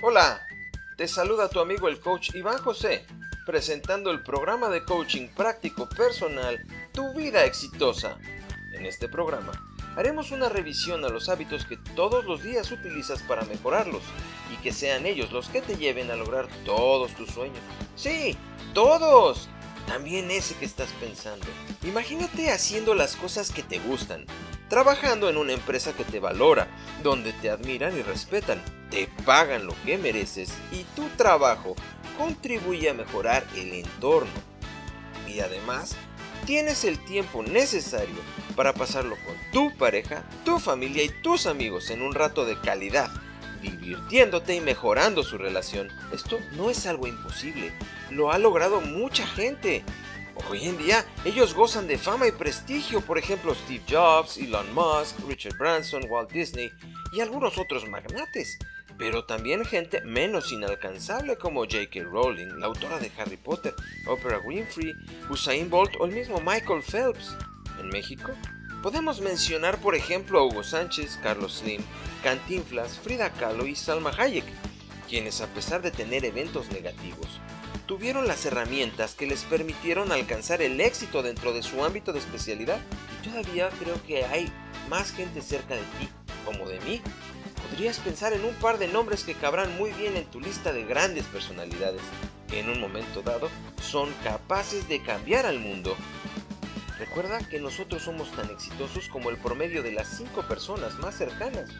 Hola, te saluda tu amigo el coach Iván José, presentando el programa de coaching práctico personal Tu vida exitosa. En este programa haremos una revisión a los hábitos que todos los días utilizas para mejorarlos y que sean ellos los que te lleven a lograr todos tus sueños. Sí, todos. También ese que estás pensando. Imagínate haciendo las cosas que te gustan, trabajando en una empresa que te valora, donde te admiran y respetan, te pagan lo que mereces y tu trabajo contribuye a mejorar el entorno. Y además, tienes el tiempo necesario para pasarlo con tu pareja, tu familia y tus amigos en un rato de calidad, divirtiéndote y mejorando su relación. Esto no es algo imposible, lo ha logrado mucha gente. Hoy en día ellos gozan de fama y prestigio, por ejemplo Steve Jobs, Elon Musk, Richard Branson, Walt Disney y algunos otros magnates. Pero también gente menos inalcanzable como J.K. Rowling, la autora de Harry Potter, Oprah Winfrey, Usain Bolt o el mismo Michael Phelps. En México podemos mencionar por ejemplo a Hugo Sánchez, Carlos Slim, Cantinflas, Frida Kahlo y Salma Hayek, quienes a pesar de tener eventos negativos, tuvieron las herramientas que les permitieron alcanzar el éxito dentro de su ámbito de especialidad y todavía creo que hay más gente cerca de ti, como de mí. Podrías pensar en un par de nombres que cabrán muy bien en tu lista de grandes personalidades, que en un momento dado son capaces de cambiar al mundo. Recuerda que nosotros somos tan exitosos como el promedio de las cinco personas más cercanas.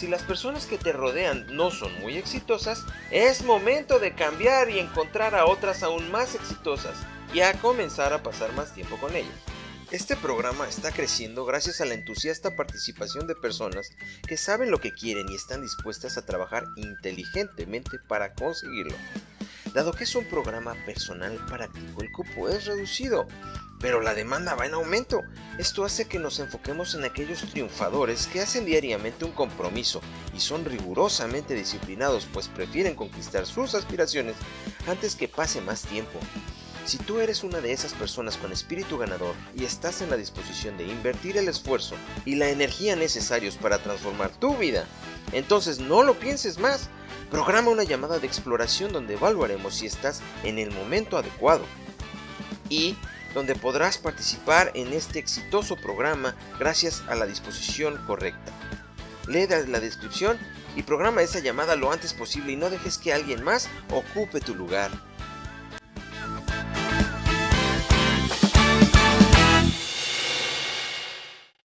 Si las personas que te rodean no son muy exitosas, es momento de cambiar y encontrar a otras aún más exitosas y a comenzar a pasar más tiempo con ellas. Este programa está creciendo gracias a la entusiasta participación de personas que saben lo que quieren y están dispuestas a trabajar inteligentemente para conseguirlo. Dado que es un programa personal práctico, el cupo es reducido, pero la demanda va en aumento. Esto hace que nos enfoquemos en aquellos triunfadores que hacen diariamente un compromiso y son rigurosamente disciplinados pues prefieren conquistar sus aspiraciones antes que pase más tiempo. Si tú eres una de esas personas con espíritu ganador y estás en la disposición de invertir el esfuerzo y la energía necesarios para transformar tu vida, entonces no lo pienses más. Programa una llamada de exploración donde evaluaremos si estás en el momento adecuado y donde podrás participar en este exitoso programa gracias a la disposición correcta. Lee la descripción y programa esa llamada lo antes posible y no dejes que alguien más ocupe tu lugar.